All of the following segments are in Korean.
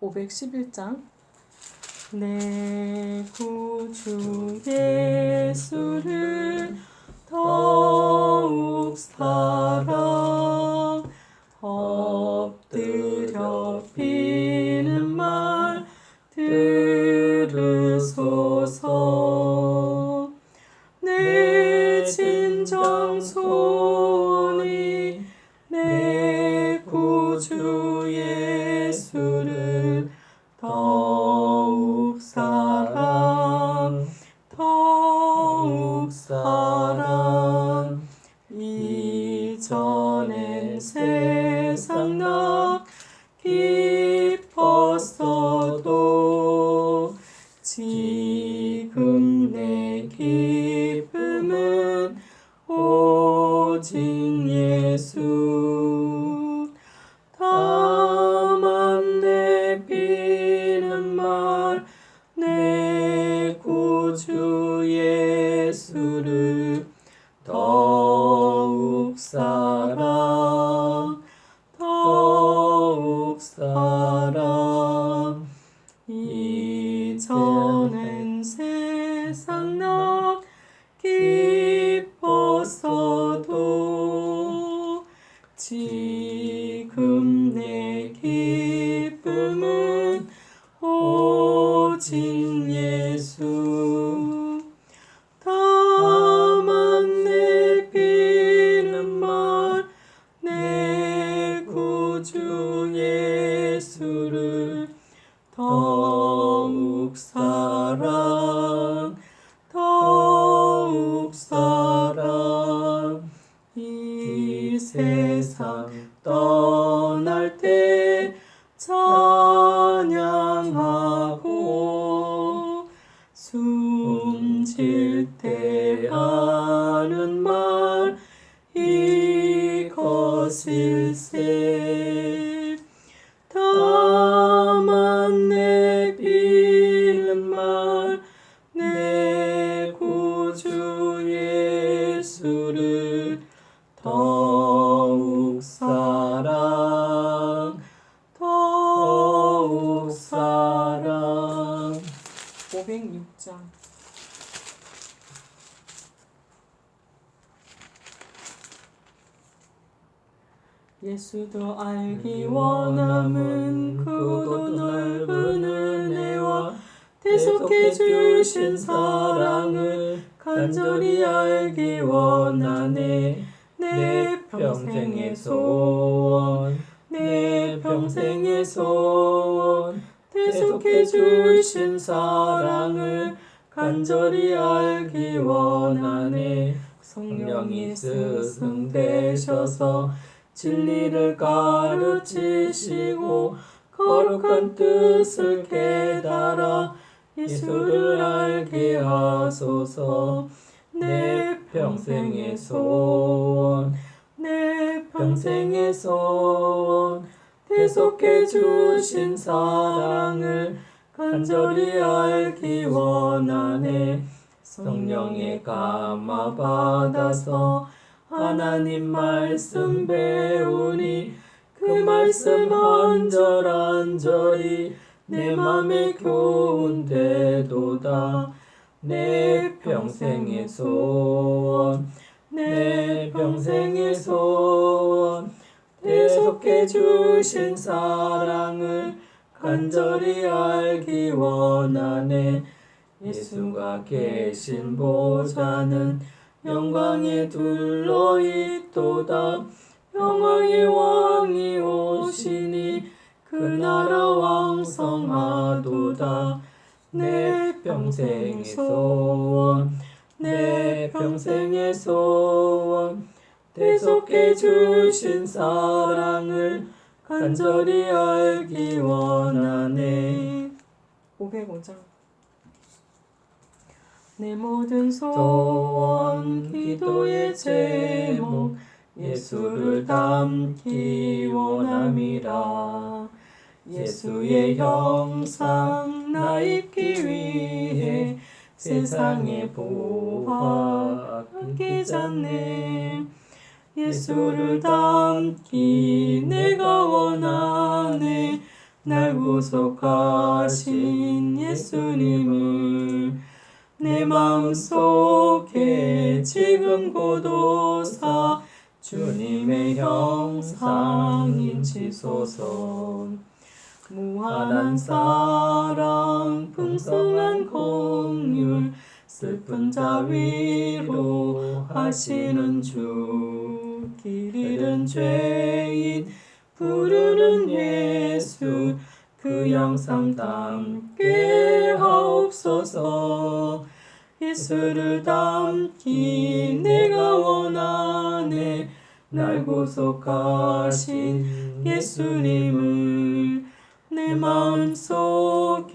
511장. 내 구주 예수를 더욱 사랑 엎드려 비는 말 들으소서 예수도 알기 원함은 크고도 넓은 은혜와 대속해 주신 사랑을 간절히 알기 원하네. 내 평생의 소원. 내 평생의 소원. 대속해 주신 사랑을 간절히 알기 원하네. 성령이 스승 되셔서 진리를 가르치시고 거룩한 뜻을 깨달아 예수를 알게 하소서. 내 평생의 소원 내 평생의 소원. 대속해 주신 사랑을 간절히 알기 원하네. 성령의 감화 받아서 하나님 말씀 배우니 그 말씀 한 절 한절이 내 맘에 교훈되도다. 내 평생의 소원 내 평생의 소원. 대속해 주신 사랑을 간절히 알기 원하네. 예수가 계신 보좌는 영광에 둘러 있도다. 영광의 왕이 오시니 그 나라 왕성하도다. 내 평생의 소원 내 평생의 소원. 대속해 주신 사랑을 간절히 알기 원하네. 505장 내 모든 소원 기도의 제목 예수를 담기 원함이라. 예수의 형상 나 입기 위해 세상의 보화 아끼잖네. 예수를 담기 내가 원하네. 날 구속하신 예수님을 내 마음속에 지금 고도사 주님의 형상인 지소서. 무한한 사랑 풍성한 공율 슬픈 자위로 하시는 주. 길 잃은 죄인 부르는 예수 그 영상 담게 하옵소서 예수를 담기 내가 원하네. 날 구속하신 예수님을 내 마음속에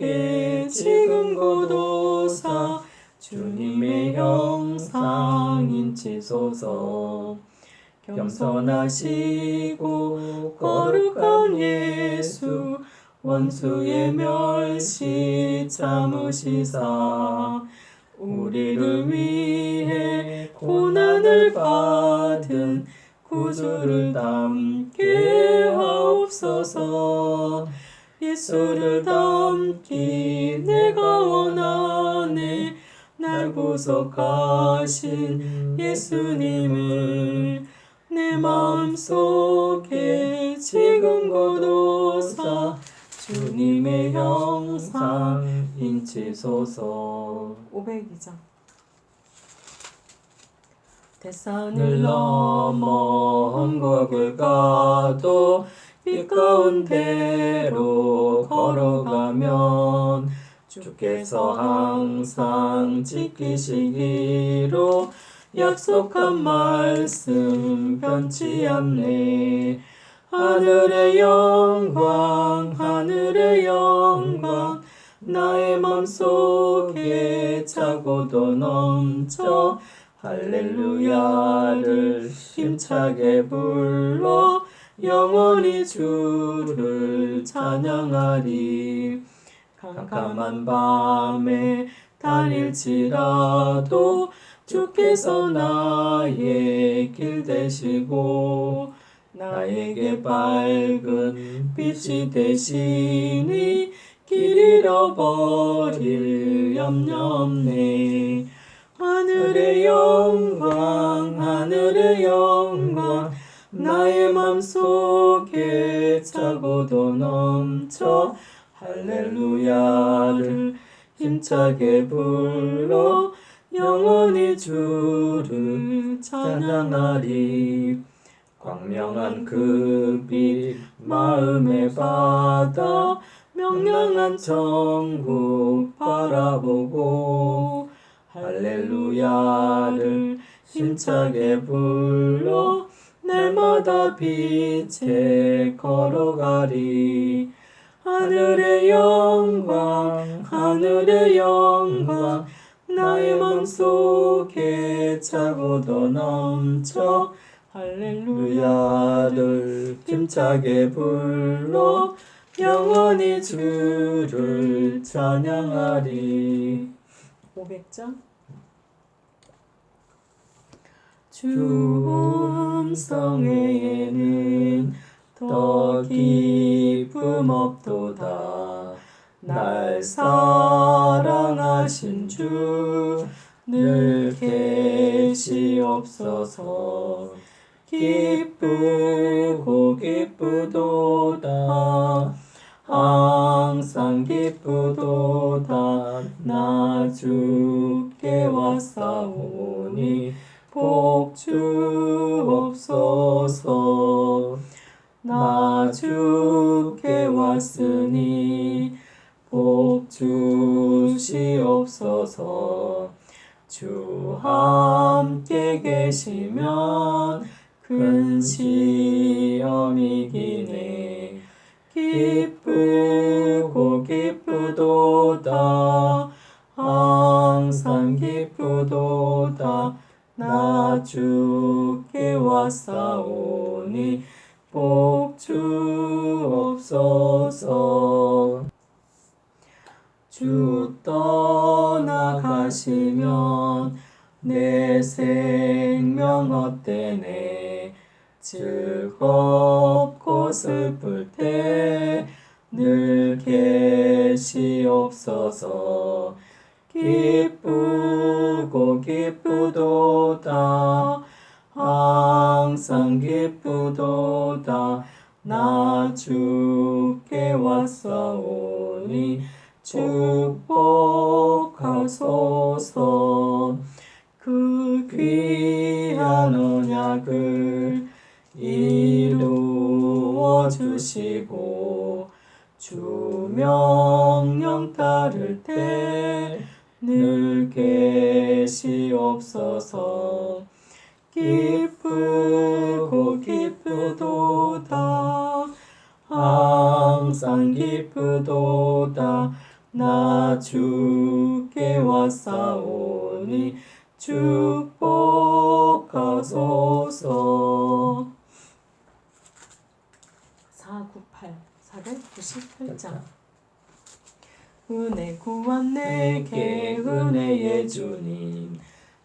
지금 고도사 주님의 형상인 지소서. 겸손하시고 거룩한 예수 원수의 멸시 참으시사 우리를 위해 고난을 받은 구주를 담게 하옵소서. 예수를 담기 내가 원하네. 날 구속하신 예수님을 내 마음속에 지금 고도사 주님의 형상 인치소서. 502장 대산을 넘어 언곡을 가도 빛 가운데로 걸어가면 주께서 항상 지키시기로 약속한 말씀 변치 않네 하늘의 영광 하늘의 영광 나의 맘속에 차고도 넘쳐 할렐루야를 힘차게 불러 영원히 주를 찬양하리. 캄캄한 밤에 다닐지라도 주께서 나의 길 되시고 나에게 밝은 빛이 되시니 길 잃어버릴 염려 없네. 하늘의 영광 하늘의 영광 나의 맘속에 차고도 넘쳐 할렐루야를 힘차게 불러 영원히 주를 찬양하리 광명한 그 빛 마음에 받아 명랑한 천국 바라보고 할렐루야를 힘차게 불러 날마다 빛에 걸어가리. 하늘의 영광 하늘의 영광 나의 맘속에 차고도 넘쳐 할렐루야를 힘차게 불러 영원히 주를 찬양하리. 500장? 주 음성에는 더 기쁨 없도다. 날 사랑하신 주 늘 계시옵소서 기쁘고 기쁘도다. 항상 기쁘도다. 나 주께 왔사오니 복 주옵소서. 나 주께 왔으니 복 주시옵소서. 주 함께 계시면 큰 시험이기네. 기쁘고 기쁘도다. 항상 기쁘도다. 나 주께 왔사오니 복 주옵소서. 주 떠나가시면 내 생명 헛되네 즐겁고 슬플 때 늘 계시옵소서. 기쁘고 기쁘도다. 항상 기쁘도다. 나 주께 왔사오니 축복하소서. 그 귀한 언약을 이루어 주시고 주 명령 따를 때 늘 계시옵소서. 기쁘고 기쁘도다. 항상 기쁘도다. 나 주께 왔사오니 축 498장 은혜 구한 내게 은혜의 주님.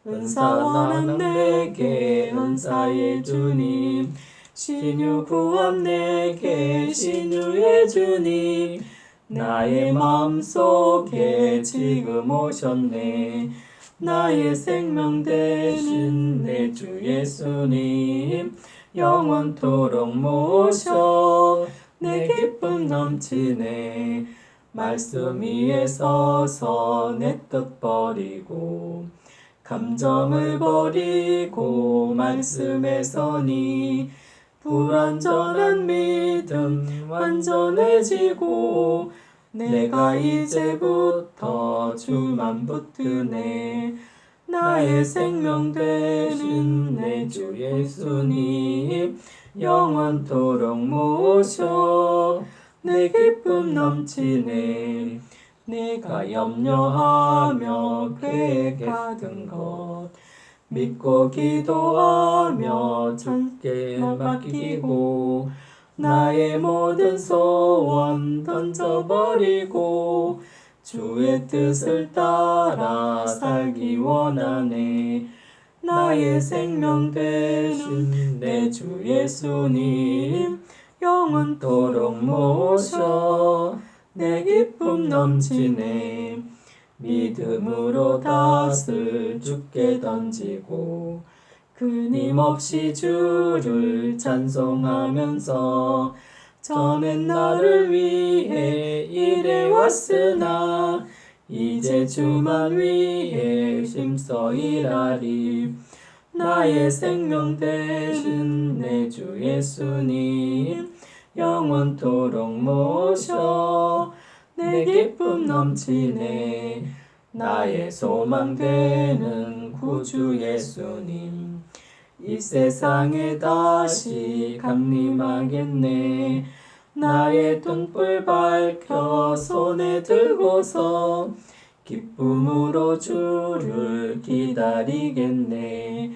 은사 원한 내게 은사의 주님. 신유 구한 내게 신유의 주님. 나의 마음속에 지금 오셨네. 나의 생명 되신 내 주 예수님. 영원토록 모셔 내 기쁨 넘치네. 말씀 위에 서서 내 뜻 버리고 감정을 버리고 말씀에 서니 불완전한 믿음 완전해지고 내가 이제부터 주만 붙드네. 나의 생명 되는 내 주 예수님 영원토록 모셔 내 기쁨 넘치네. 내가 염려하며 계획하던 것. 믿고 기도하며 주께 맡기고 나의 모든 소원 던져버리고 주의 뜻을 따라 살기 원하네 나의 생명 되신 내 주 예수님 영원토록 모셔 내 기쁨 넘치네. 믿음으로 닷을 주께 던지고 끊임없이 주를 찬송하면서 전엔 나를 위해 일해 왔으나 이제 주만 위해 힘써 일하리. 나의 생명 되신 내 주 예수님 영원토록 모셔 내 기쁨 넘치네. 나의 소망 되는 구주 예수님 이 세상에 다시 강림하겠네 나의 등불 밝혀 손에 들고서 기쁨으로 주를 기다리겠네.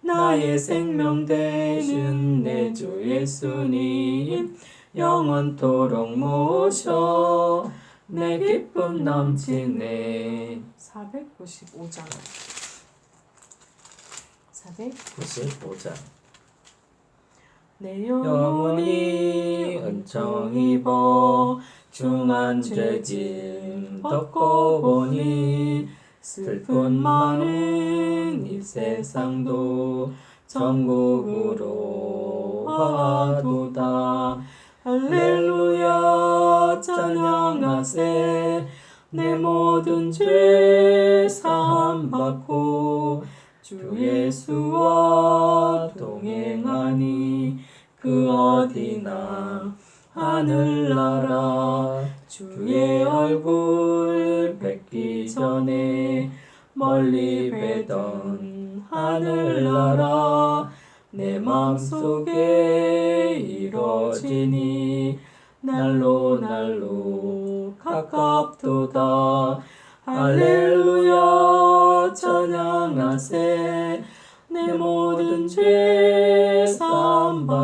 나의 생명 되신 내 주 예수님 영원토록 모셔. 내 기쁨 넘치네. 495장. 495장 내 영혼이 은총 입어 중한 죄짐 덮고 보니 슬픈 많은 이 세상도 천국으로 와도다. 할렐루야 찬양하세. 내 모든 죄 사함 받고 주 예수와 동행하니 그 어디나 하늘나라 주의 얼굴 뵙기 전에 멀리 뵈던 하늘나라 내 마음속에 이루어지니 날로 날로 가깝도다. 할렐루야 찬양하세. 내 모든 죄 사함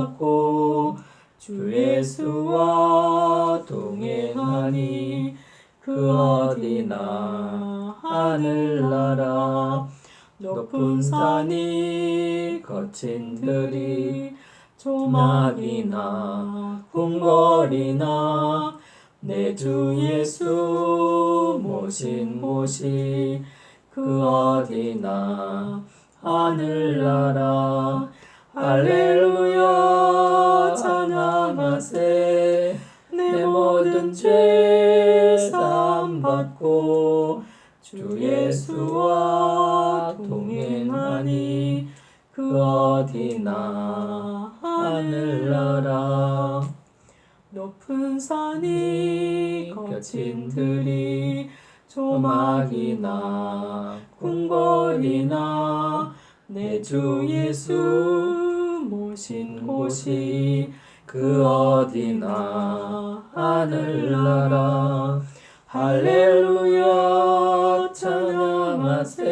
받고 주 예수와 동행하니 그 어디나 하늘나라. 높은 산이 거친 들이 조막이나 궁궐이나 내 주 예수 모신 곳이 그 어디나 하늘나라 할렐루야 찬양하세. 내 모든 죄 사함받고 주 예수와 동행하니 그 어디나 하늘나라. 높은 산이 거친 들이 조막이나 궁궐이나 내 주 예수 모신 곳이 그 어디나 하늘나라. 할렐루야 찬양하세.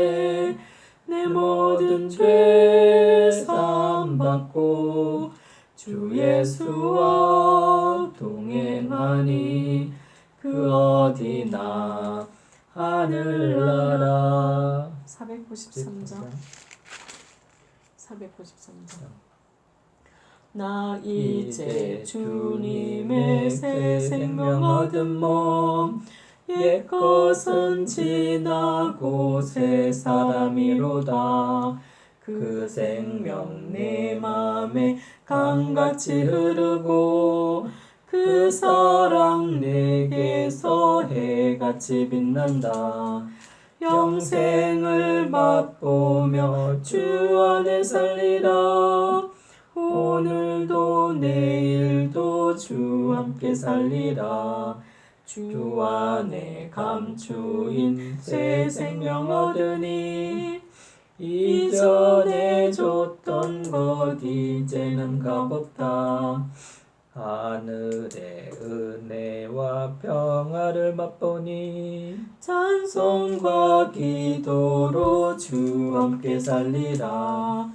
내 모든 죄 사함받고 주 예수와 동행하니 그 어디나 하늘나라. 493장. 493장 나 이제 주님의 새 생명 얻은 몸 옛것은 지나고 새 사람이로다. 그 생명 내 맘에 강같이 흐르고 그 사랑 내게서 해같이 빛난다. 영생을 맛보며 주 안에 살리라 오늘도 내일도 주 함께 살리라. 주 안에 감추인 새 생명 얻으니 이전에 줬던 것 이제는 값없다. 하늘의 은혜와 평화를 맛보니 찬송과 기도로 주 함께 살리라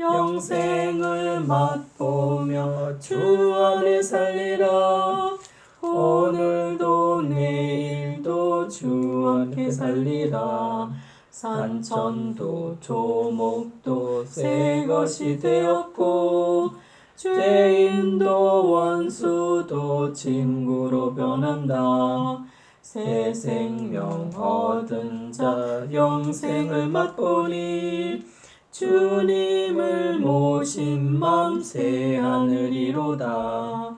영생을 맛보며 주 안에 살리라. 오늘도 내일도 주 함께 살리라. 산천도 조목도 새 것이 되었고 죄인도 원수도 친구로 변한다. 새 생명 얻은 자 영생을 맛보니 주님을 모신 맘 새 하늘이로다.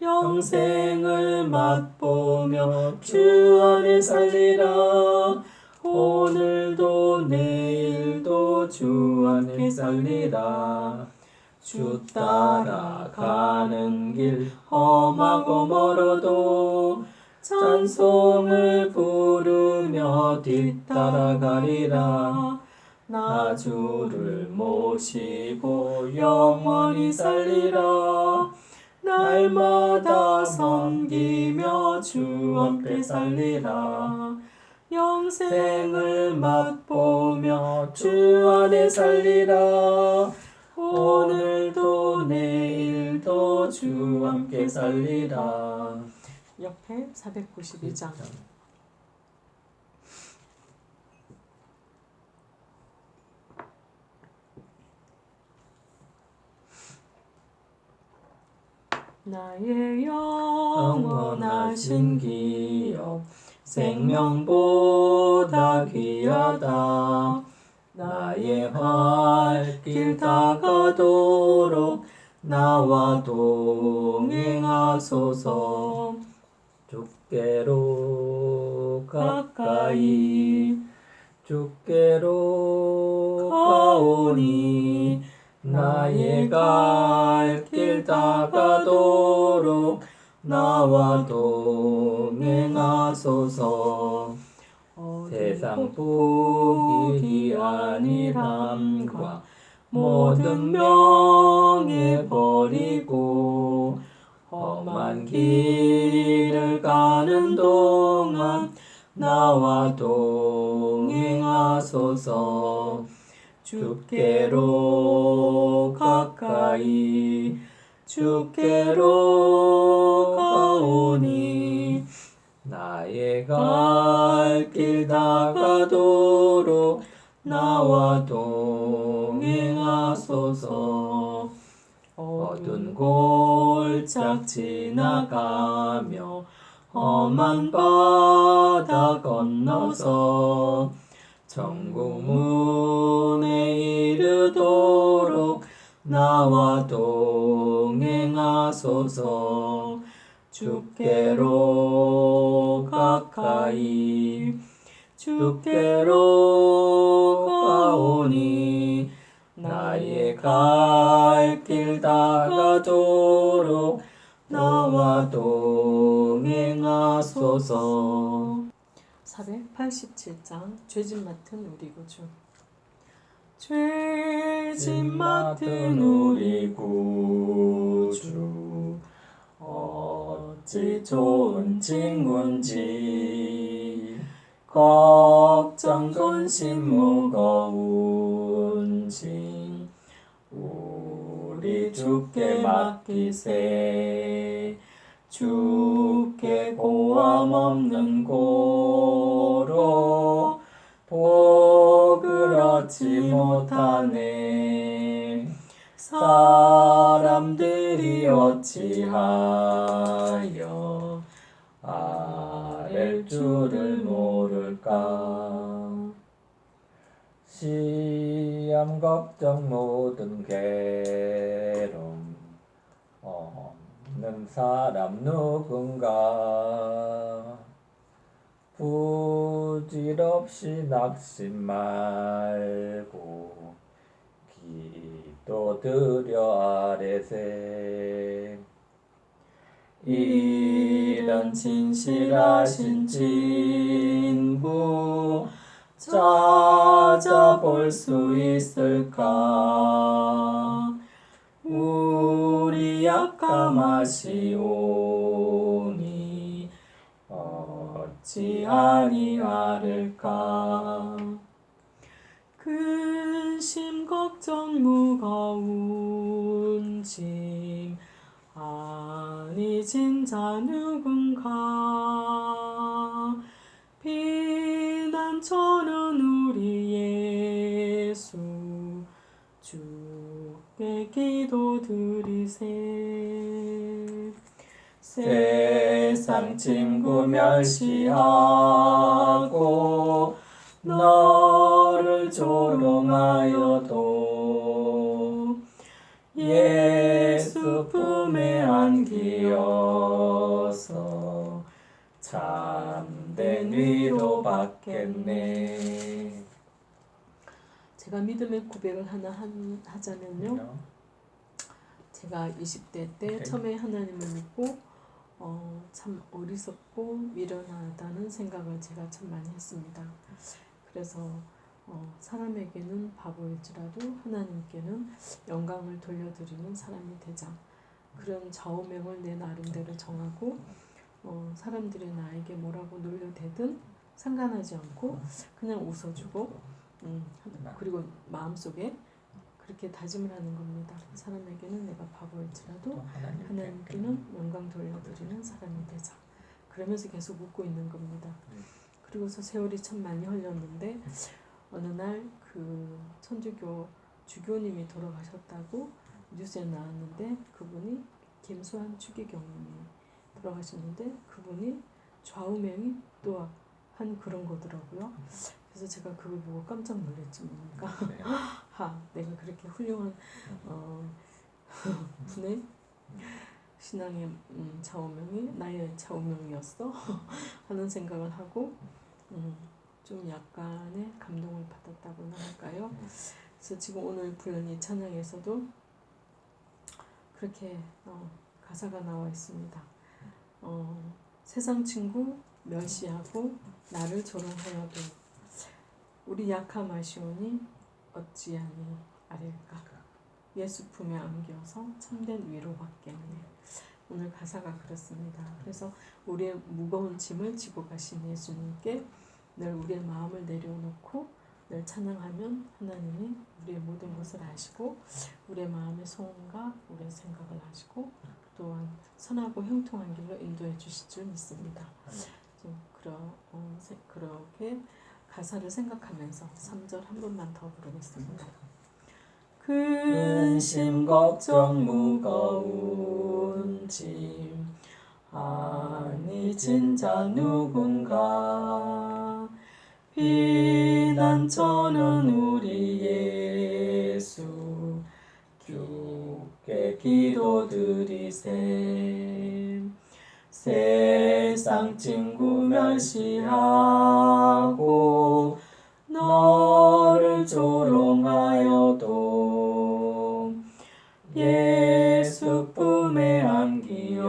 영생을 맛보며 주 안에 살리라. 오늘도 내일도 주 안에 살리라. 주 따라가는 길 험하고 멀어도 찬송을 부르며 뒤따라가리라 나 주를 모시고 영원히 살리라. 날마다 섬기며 주 함께 살리라. 영생을 맛보며 주 안에 살리라. 오늘도 내일도 주 함께 살리라. 옆에 492장 나의 영원하신 기억 생명보다 귀하다. 나의 활길 다가도록 나와 동행하소서. 주께로 가까이 주께로 가오니 나의 갈 길 다가도록 나와 동행하소서. 세상 복이 아니함과 모든 명예 버리고 험한 길을 가는 동안 나와 동행하소서 주께로 가까이 주께로 가오니 나의 갈길 다가도록 나와 동행하소서. 어두운 골짝 지나가며 험한 바다 건너서 천국문에 이르도록 나와 동행하소서. 주께로 가까이 주께로 가오니 나의 갈 길 다가도록 나와 동행하소서 487장 죄짐 맡은 우리 구주. 죄짐 맡은 우리 구주. 어찌 좋은 친구인지. 걱정 근심 무거운지. 우리 주께 맡기세 주께 고함 없는 고로 복을 얻지 못하네. 사람들이 어찌하여 아랠 줄을 모를까? 시험 걱정 모든 괴로움 없는 사람 누군가? 부질없이 낙심 말고 기도 드려 아래세. 이런 진실하신 친구 찾아볼 수 있을까 우리 약함하시오니 어찌 아니하를까? 근심 걱정 무거운 짐 아니 진 자 누군가? 비난처는 우리 예수 주께 기도 드리세. 세상 친구 멸시하고 너를 조롱하여도 예수 품에 안기어서 참된 위로 받겠네 제가 믿음의 고백을 하나 한- 하자면요. 제가 20대 때 오케이. 처음에 하나님을 믿고 어, 참 어리석고 미련하다는 생각을 제가 참 많이 했습니다. 그래서 어, 사람에게는 바보일지라도 하나님께는 영광을 돌려드리는 사람이 되자. 그런 좌우명을 내 나름대로 정하고 어, 사람들이 나에게 뭐라고 놀려대든 상관하지 않고 그냥 웃어주고 음, 그리고 마음속에 그렇게 다짐을 하는 겁니다. 사람에게는 내가 바보일지라도 하나님께는 영광 돌려드리는 사람이 되자. 그러면서 계속 웃고 있는 겁니다. 음. 그리고서 세월이 참 많이 흘렀는데 어느 날 그 천주교 주교님이 돌아가셨다고 뉴스에 나왔는데 그분이 김수환 추기경님이 돌아가셨는데 그분이 좌우명이 또 한 그런 거더라고요. 그래서 제가 그걸 보고 깜짝 놀랐지 뭡니까. 하, 내가 그렇게 훌륭한 어, 분의 신앙의 음, 좌우명이 나의 좌우명이었어? 하는 생각을 하고 음, 좀 약간의 감동을 받았다고나 할까요? 그래서 지금 오늘 부른 이 찬양에서도 그렇게 어, 가사가 나와 있습니다. 어, 세상 친구 멸시하고 나를 조롱하여도 우리 약함하시오니 어찌하니 아릴까? 예수 품에 안겨서 참된 위로 받겠네. 오늘 가사가 그렇습니다. 그래서 우리의 무거운 짐을 지고 가신 예수님께 늘 우리의 마음을 내려놓고 늘 찬양하면 하나님이 우리의 모든 것을 아시고 우리의 마음의 소원과 우리의 생각을 아시고 또한 선하고 형통한 길로 인도해 주실 줄 믿습니다. 좀 그러, 어, 세- 그렇게 가사를 생각하면서 3절 한 번만 더 부르겠습니다. 근심 걱정 무거운 짐. 아니 진짜 누군가 비난처는 우리 예수. 주께 기도드리세 세상 친구 멸시하고 너를 조롱하여도 예수 품에 안기어서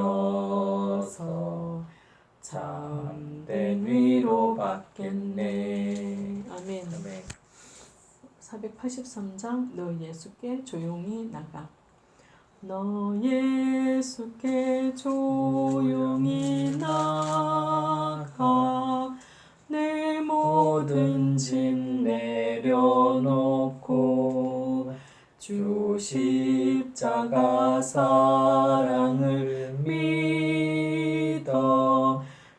참된 위로 받겠네. 아멘. 아멘. 483장 너 예수께 조용히 나가. 너 예수께 조용히 나가. 내 모든 짐 내려놓고 주 십자가 사랑을 믿어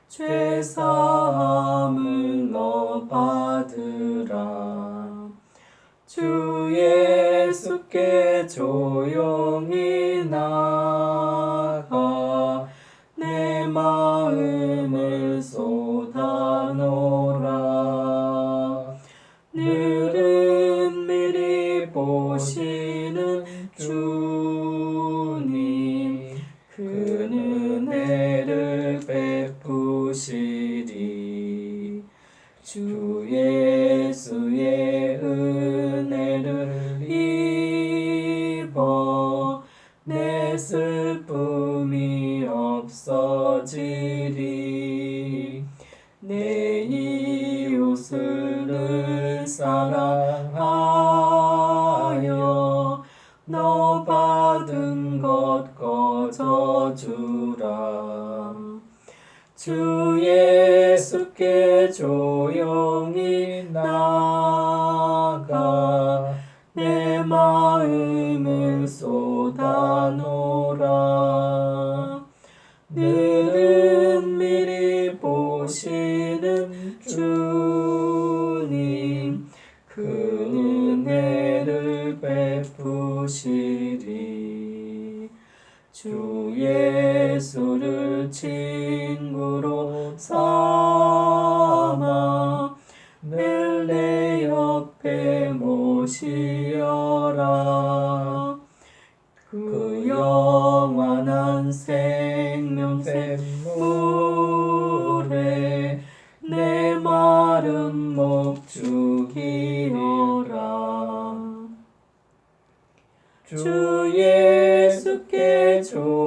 죄 사함을 너받 조용히 내 슬픔이 없어지리. 내 이웃을 사랑하여 너 받은 것 거저 주라. 주 예수께 조용히 나가 내 마음을 쏟아놓으라. 늘은 미리 보시는 주님 그 은혜를 베푸시리. 주 예수를 친구로 삼아 늘내 옆에 모시어라 그 영원한 생명 샘물에 내 마른 목 죽이어라. 주 예수께 조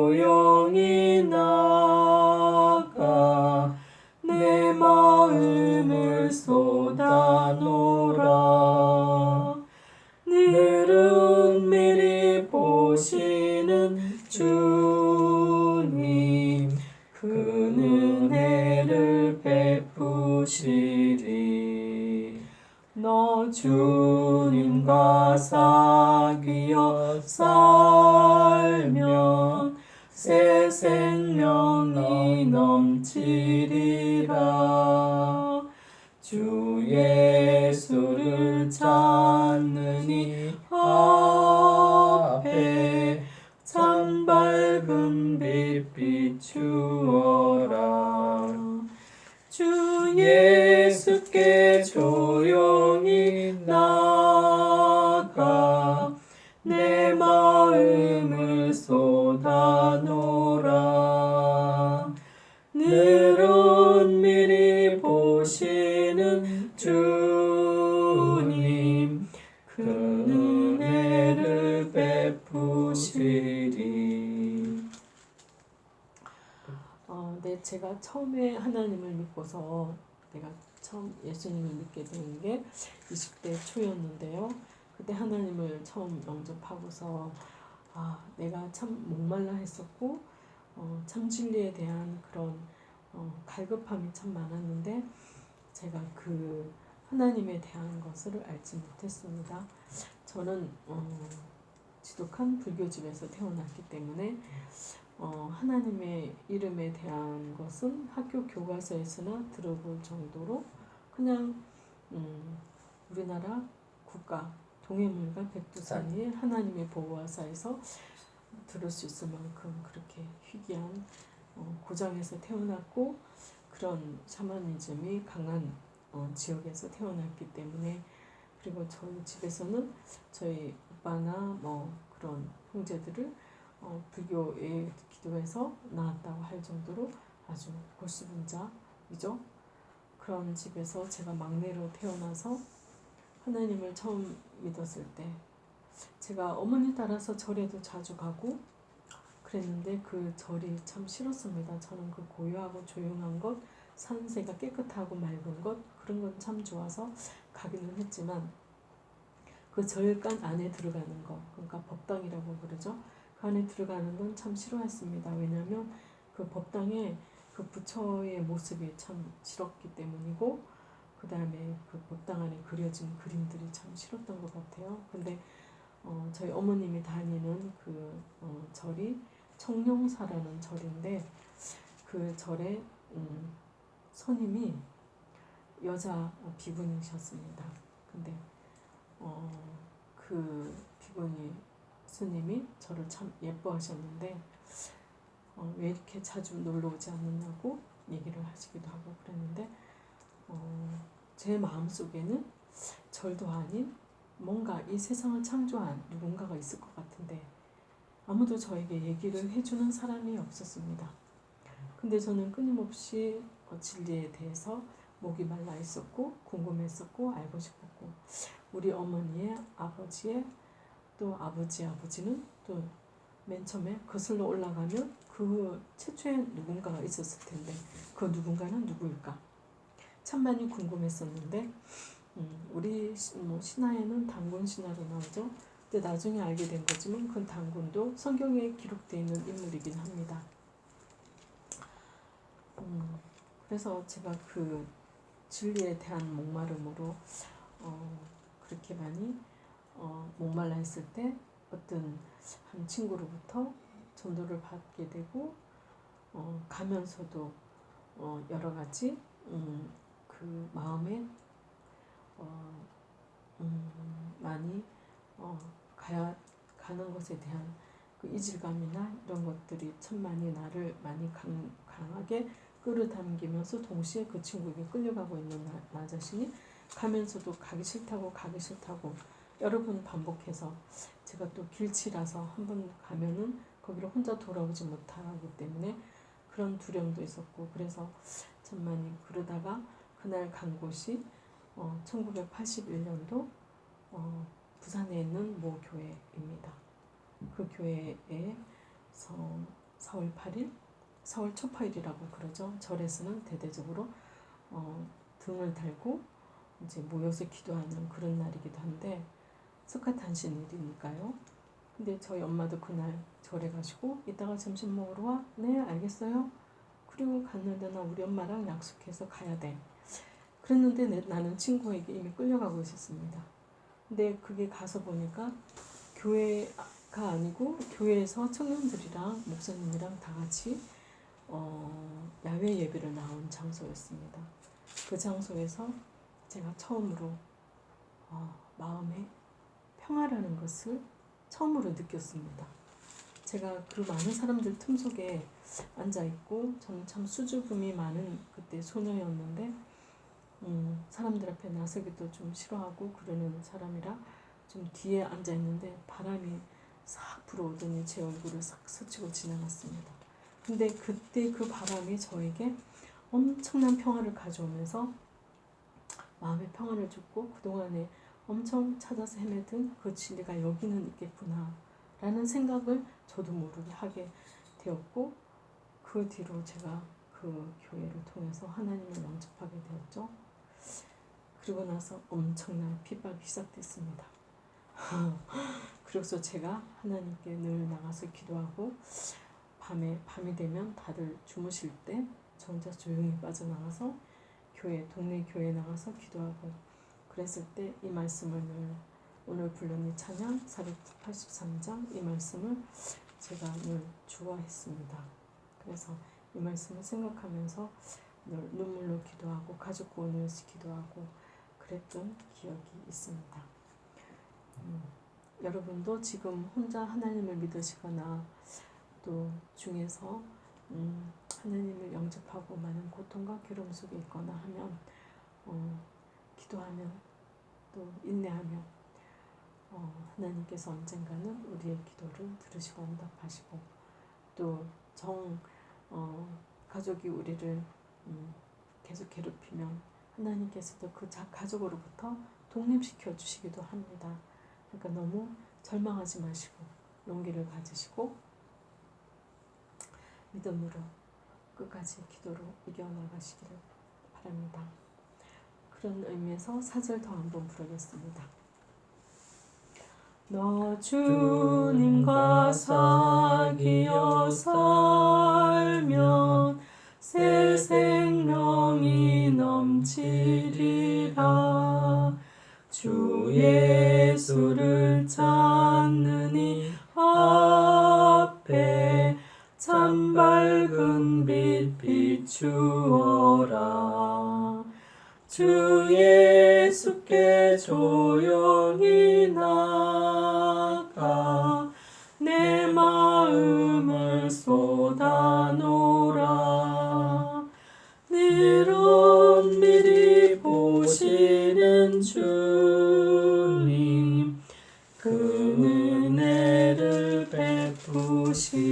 믿고서 내가 처음 예수님을 믿게 된 게 20대 초였는데요. 그때 하나님을 처음 영접하고서 아, 내가 참 목말라 했었고 어, 참 진리에 대한 그런 어, 갈급함이 참 많았는데 제가 그 하나님에 대한 것을 알지 못했습니다. 저는 어, 지독한 불교집에서 태어났기 때문에 어, 하나님의 이름에 대한 것은 학교 교과서에서나 들어볼 정도로 그냥 음, 우리나라 국가 동해물과 백두산이 하나님의 보호하사에서 들을 수 있을 만큼 그렇게 희귀한 어, 고장에서 태어났고 그런 샤머니즘이 강한 어, 지역에서 태어났기 때문에 그리고 저희 집에서는 저희 오빠나 뭐 그런 형제들을 어, 불교에 기도해서 나왔다고 할 정도로 아주 골수분자이죠. 그런 집에서 제가 막내로 태어나서 하나님을 처음 믿었을 때 제가 어머니 따라서 절에도 자주 가고 그랬는데 그 절이 참 싫었습니다. 저는 그 고요하고 조용한 것, 산세가 깨끗하고 맑은 것 그런 건 참 좋아서 가기는 했지만 그 절간 안에 들어가는 거 그러니까 법당이라고 그러죠. 그 안에 들어가는 건 참 싫어했습니다. 왜냐하면 그 법당에 그 부처의 모습이 참 싫었기 때문이고 그 다음에 그 법당 안에 그려진 그림들이 참 싫었던 것 같아요. 근데 어, 저희 어머님이 다니는 그 어, 절이 청룡사라는 절인데 그 절에 음, 선임이 여자 비구니셨습니다. 근데 어, 그 비구니 스님이 저를 참 예뻐하셨는데 어, 왜 이렇게 자주 놀러 오지 않느냐고 얘기를 하시기도 하고 그랬는데 어, 제 마음속에는 절도 아닌 뭔가 이 세상을 창조한 누군가가 있을 것 같은데 아무도 저에게 얘기를 해주는 사람이 없었습니다. 근데 저는 끊임없이 어, 진리에 대해서 목이 말라 있었고 궁금했었고 알고 싶었고 우리 어머니의 아버지의 또 아버지 아버지는 또 맨 처음에 거슬러 올라가면 그 최초에 누군가가 있었을 텐데 그 누군가는 누구일까 참 많이 궁금했었는데 음, 우리 시- 뭐 신화에는 단군 신화로 나오죠. 근데 나중에 알게 된 거지만 그 단군도 성경에 기록되어 있는 인물이긴 합니다. 음, 그래서 제가 그 진리에 대한 목마름으로 어, 그렇게 많이 어, 목말라 했을 때 어떤 한 친구로부터 전도를 받게 되고 어, 가면서도 어, 여러 가지 음, 그 마음에 어, 음, 많이 어, 가야 가는 것에 대한 그 이질감이나 이런 것들이 참 많이 나를 많이 강, 강하게 끌어당기면서 동시에 그 친구에게 끌려가고 있는 나, 나 자신이 가면서도 가기 싫다고 가기 싫다고 여러 번 반복해서 제가 또 길치라서 한 번 가면은 거기로 혼자 돌아오지 못하기 때문에 그런 두려움도 있었고 그래서 참 많이 그러다가 그날 간 곳이 어, 1981년도 어, 부산에 있는 모 교회입니다. 그 교회에서 4월 8일, 4월 초파일이라고 그러죠. 절에서는 대대적으로 어, 등을 달고 이제 모여서 기도하는 그런 날이기도 한데 석가탄신 일이니까요. 근데 저희 엄마도 그날 절에 가시고 이따가 점심 먹으러 와? 네 알겠어요. 그리고 갔는데 나 우리 엄마랑 약속해서 가야 돼. 그랬는데 내- 나는 친구에게 이미 끌려가고 있었습니다. 근데 그게 가서 보니까 교회가 아니고 교회에서 청년들이랑 목사님이랑 다 같이 어, 야외 예배를 나온 장소였습니다. 그 장소에서 제가 처음으로 어, 마음에 평화라는 것을 처음으로 느꼈습니다. 제가 그 많은 사람들 틈 속에 앉아 있고 저는 참 수줍음이 많은 그때 소녀였는데 음, 사람들 앞에 나서기도 좀 싫어하고 그러는 사람이라 좀 뒤에 앉아 있는데 바람이 싹 불어오더니 제 얼굴을 싹 스치고 지나갔습니다. 근데 그때 그 바람이 저에게 엄청난 평화를 가져오면서 마음의 평화를 줬고 그동안에 엄청 찾아서 헤매던 그 진리가 여기는 있겠구나 라는 생각을 저도 모르게 하게 되었고 그 뒤로 제가 그 교회를 통해서 하나님을 영접하게 되었죠. 그리고 나서 엄청난 핍박이 시작됐습니다. 그래서 제가 하나님께 늘 나가서 기도하고 밤에 밤이 되면 다들 주무실 때 저 혼자 조용히 빠져나가서 교회 동네 교회 나가서 기도하고 그랬을 때 이 말씀을 늘 오늘 불렀니 찬양 483장 이 말씀을 제가 늘 주어했습니다. 그래서 이 말씀을 생각하면서 늘 눈물로 기도하고 가족 구원을 기도하고 그랬던 기억이 있습니다. 음, 여러분도 지금 혼자 하나님을 믿으시거나 또 중에서 음, 하나님을 영접하고 많은 고통과 괴로움 속에 있거나 하면 어, 기도하면 또 인내하면 어, 하나님께서 언젠가는 우리의 기도를 들으시고 응답하시고 또정 어, 가족이 우리를 음, 계속 괴롭히면 하나님께서도 그 자, 가족으로부터 독립시켜 주시기도 합니다. 그러니까 너무 절망하지 마시고 용기를 가지시고 믿음으로 끝까지 기도로 이겨나가시기를 바랍니다. 그런 의미에서 사절 더 한번 부르겠습니다. 너 주님과 사귀어 살면 새 생명이 넘치리라 주 예수를 이 앞에 참 밝은 빛 비추어라 주 예수께 조용히 나가 내 마음을 쏟아놓으라. 늘 엄밀히 보시는 주님 그 은혜를 베푸시리.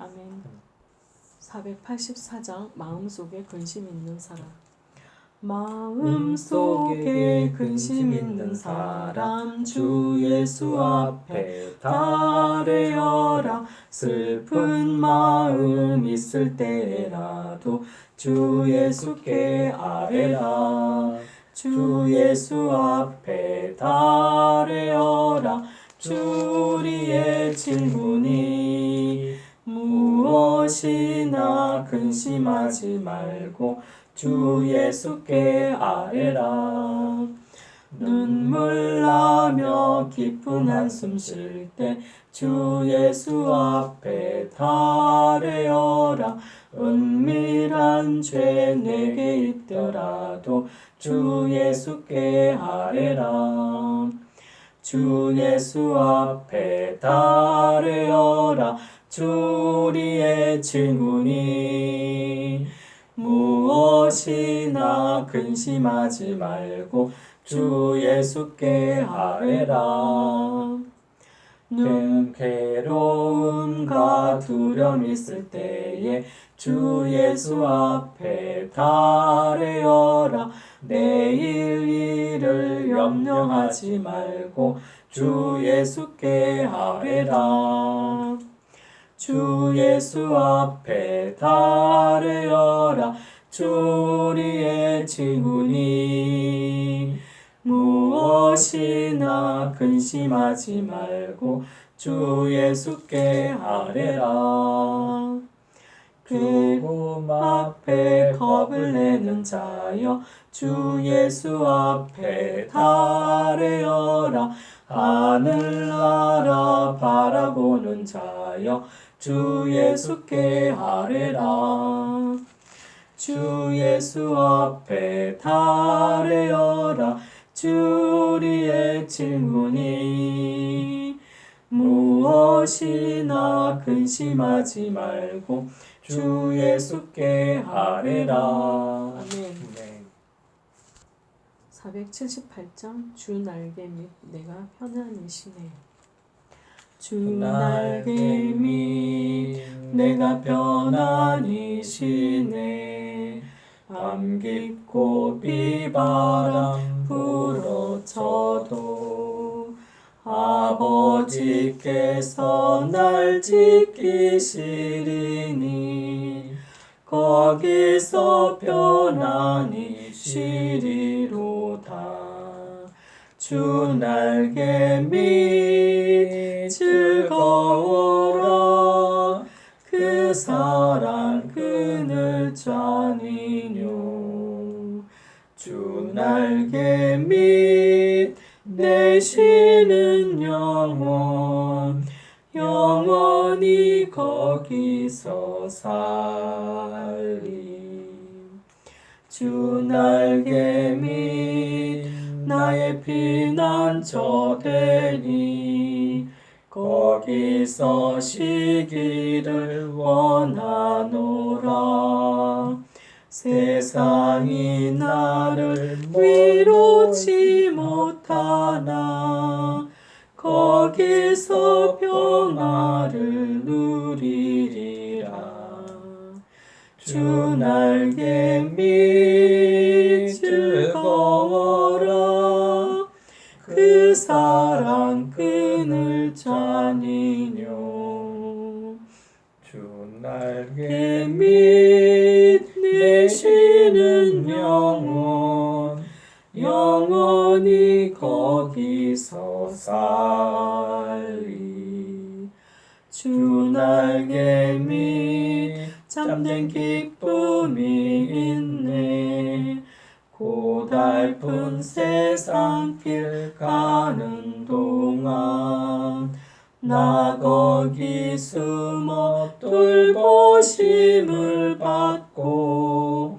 아멘. 484장 마음속에 근심 있는 사람 마음속에 근심 있는 사람 주 예수 앞에 달래어라. 슬픈 마음 있을 때라도 주 예수께 아뢰라. 주 예수 앞에 달래어라. 주 우리의 질문이 무엇이나 근심하지 말고 주 예수께 아뢰라. 눈물 나며 깊은 한숨 쉴 때 주 예수 앞에 달래어라. 은밀한 죄 내게 있더라도 주 예수께 아뢰라. 주 예수 앞에 달래어라. 주 우리의 질문이 무엇이나 근심하지 말고 주 예수께 아뢰라. 눈 괴로움과 두려움 있을 때에 주 예수 앞에 달래어라. 내일 일을 염려하지 말고 주 예수께 아뢰라 주 예수 앞에 달래어라. 주 우리의 질문이 무엇이나 근심하지 말고 주 예수께 아뢰라. 괴로움 앞에 겁을 내는 자여 주 예수 앞에 달래어라. 하늘나라 바라보는 자여 주 예수께 아뢰라. 주 예수 앞에 달래어라. 주 우리의 질문이 무엇이나 근심하지 말고 주 예수께 아뢰라 네. 478장 주 날개 밑 내가 편안이시네 주 날개 밑 내가 편안이시네. 밤 깊고 비바람 불어쳐도 아버지께서 날 지키시리니 거기서 편안히 쉬리로다 주 날개 밑 즐거워라. 그 사랑 그늘 잔이뇨. 주 날개 밑 내쉬는 영혼. 영원히 거기서 살리. 주 날개 밑 나의 피난처 되니 거기서 쉬기를 원하노라. 세상이 나를 위로치 못하나 거기서 평화를 누리리라. 주 날개 밑 즐거워라 그 사랑 그늘 자니뇨. 주 날개 밑 내쉬는 영혼 영원히 거기서 살리. 주 날개 밑 잠든 기쁨이 있네 고달픈 세상 길 가는 동안 나 거기 숨어 돌보심을 받고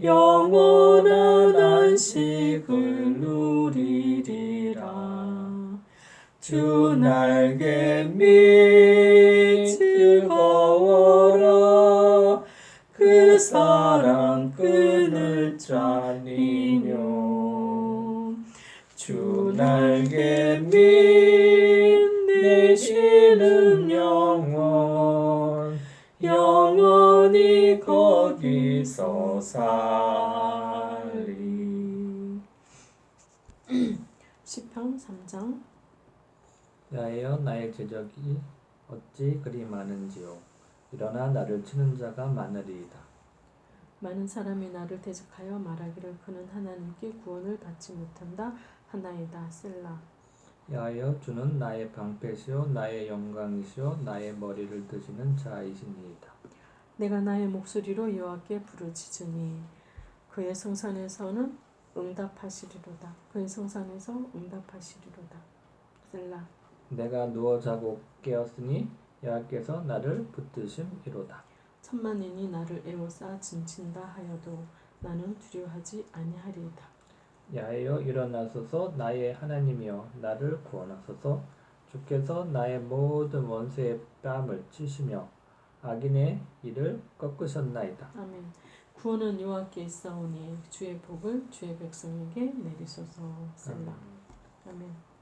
영원한 안식을 누리리라. 주 날개 밑 즐거워라 그 사랑 그늘 자니뇨. 주 날개 밑 내쉬는 영혼 영원히 거기서 살리. 시편 3장. 야여 나의 제적이 어찌 그리 많은지요. 일어나 나를 치는 자가 많으리이다 많은 사람이 나를 대적하여 말하기를 그는 하나님께 구원을 받지 못한다 하나이다. 셀라. 야여 주는 나의 방패시요 나의 영광이시요 나의 머리를 드시는 자이시니이다. 내가 나의 목소리로 여호와께 부르짖으니 그의 성산에서는 응답하시리로다. 그의 성산에서 응답하시리로다. 셀라. 내가 누워 자고 깨었으니 여호와께서 나를 붙드심이로다 천만인이 나를 에워싸 진친다 하여도 나는 두려워하지 아니하리이다. 야여 일어나소서 나의 하나님이여 나를 구원하소서. 주께서 나의 모든 원수의 뺨을 치시며 악인의 일을 꺾으셨나이다. 아멘. 구원은 여호와께 있사오니 주의 복을 주의 백성에게 내리소서. 셀라 아멘